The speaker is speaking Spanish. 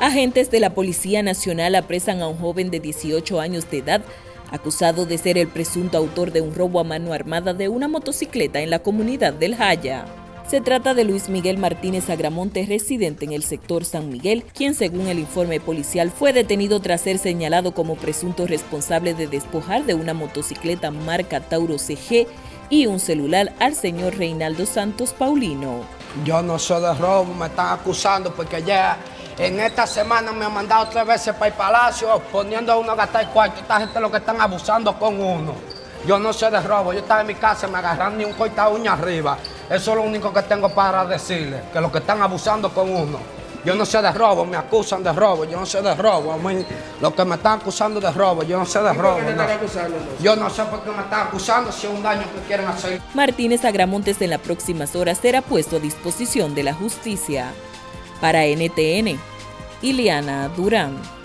Agentes de la Policía Nacional apresan a un joven de 18 años de edad acusado de ser el presunto autor de un robo a mano armada de una motocicleta en la comunidad del Jaya. Se trata de Luis Miguel Martínez Agramonte, residente en el sector San Miguel, quien según el informe policial fue detenido tras ser señalado como presunto responsable de despojar de una motocicleta marca Tauro CG y un celular al señor Reinaldo Santos Paulino. Yo no soy de robo, me están acusando porque ya en esta semana me han mandado tres veces para el palacio poniendo a uno a gastar cuarto. Esta gente lo que están abusando con uno. Yo no sé de robo, yo estaba en mi casa, me agarran ni un corta uña arriba. Eso es lo único que tengo para decirles, que lo que están abusando con uno. Yo no sé de robo, me acusan de robo, yo no sé de robo. A mí, lo que me están acusando de robo, yo no sé de robo. No. Yo no sé por qué me están acusando, si es un daño que quieren hacer. Martínez Agramontes en las próximas horas será puesto a disposición de la justicia. Para NTN, Iliana Durán.